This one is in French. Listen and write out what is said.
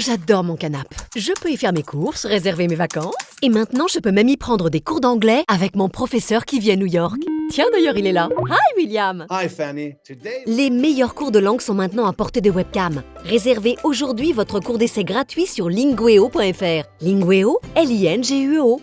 j'adore mon canapé. Je peux y faire mes courses, réserver mes vacances. Et maintenant, je peux même y prendre des cours d'anglais avec mon professeur qui vit à New York. Tiens, d'ailleurs, il est là. Hi, William. Hi, Fanny. Today, Les meilleurs cours de langue sont maintenant à portée de webcam. Réservez aujourd'hui votre cours d'essai gratuit sur lingueo.fr. Lingueo, L-I-N-G-U-E-O.